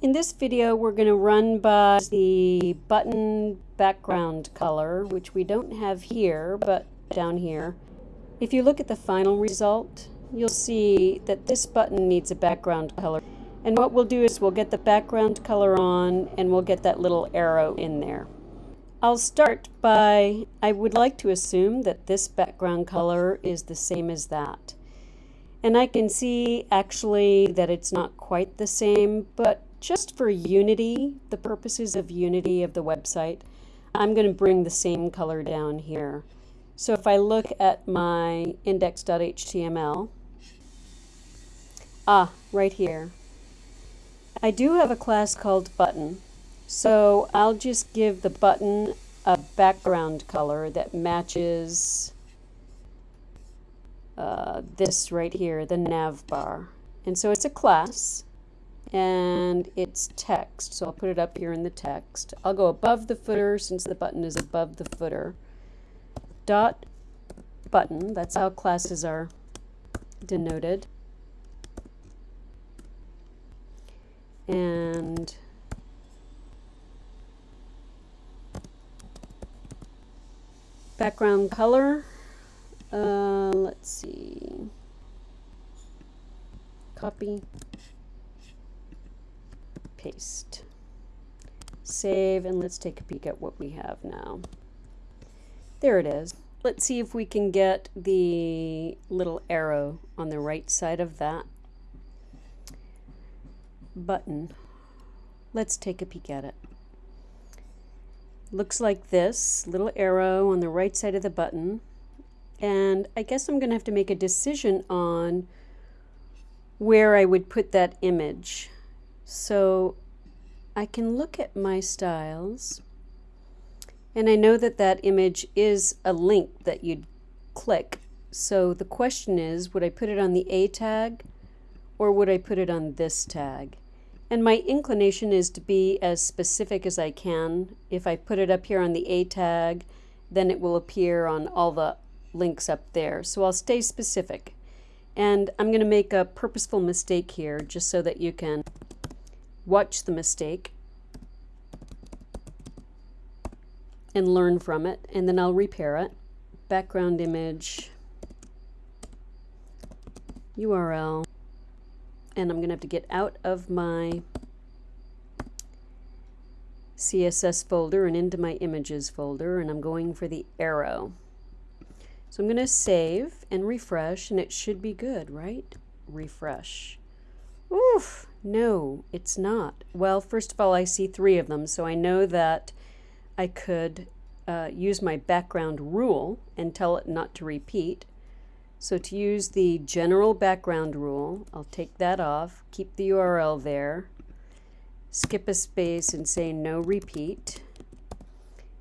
In this video we're going to run by the button background color which we don't have here but down here. If you look at the final result you'll see that this button needs a background color and what we'll do is we'll get the background color on and we'll get that little arrow in there. I'll start by, I would like to assume that this background color is the same as that. And I can see actually that it's not quite the same, but just for unity, the purposes of unity of the website, I'm going to bring the same color down here. So if I look at my index.html, ah, right here, I do have a class called button. So I'll just give the button a background color that matches uh, this right here, the nav bar. And so it's a class and it's text. So I'll put it up here in the text. I'll go above the footer since the button is above the footer. Dot button, that's how classes are denoted. And background color, uh, let's see, copy, paste. Save, and let's take a peek at what we have now. There it is. Let's see if we can get the little arrow on the right side of that button. Let's take a peek at it. Looks like this, little arrow on the right side of the button. And I guess I'm going to have to make a decision on where I would put that image. So I can look at my styles and I know that that image is a link that you'd click. So the question is, would I put it on the A tag or would I put it on this tag? And my inclination is to be as specific as I can. If I put it up here on the A tag, then it will appear on all the links up there. So I'll stay specific. And I'm going to make a purposeful mistake here just so that you can watch the mistake and learn from it, and then I'll repair it. Background image, URL, and I'm going to have to get out of my CSS folder and into my images folder, and I'm going for the arrow. So I'm going to save and refresh, and it should be good, right? Refresh. Oof, no, it's not. Well, first of all, I see three of them, so I know that I could uh, use my background rule and tell it not to repeat. So to use the general background rule, I'll take that off, keep the URL there, skip a space and say no repeat.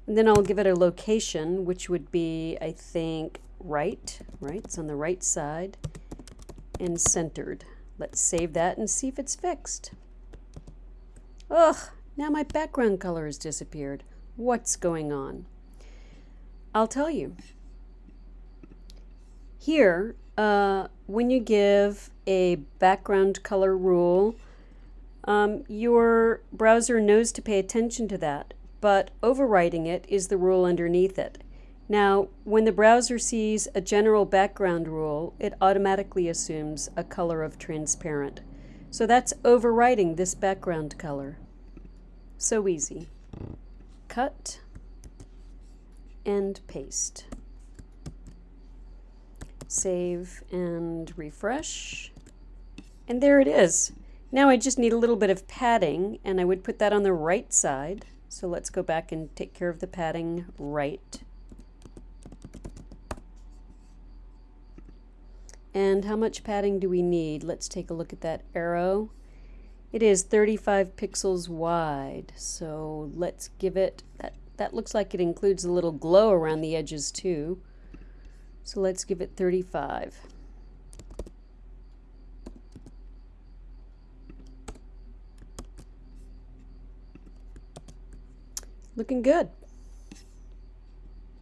And then I'll give it a location, which would be, I think, right, right? It's on the right side, and centered. Let's save that and see if it's fixed. Ugh, now my background color has disappeared. What's going on? I'll tell you. Here, uh, when you give a background color rule, um, your browser knows to pay attention to that, but overriding it is the rule underneath it. Now, when the browser sees a general background rule, it automatically assumes a color of transparent. So that's overriding this background color. So easy. Cut and paste. Save and refresh. And there it is. Now I just need a little bit of padding and I would put that on the right side. So let's go back and take care of the padding right. And how much padding do we need? Let's take a look at that arrow. It is 35 pixels wide, so let's give it, that, that looks like it includes a little glow around the edges too. So let's give it 35. Looking good.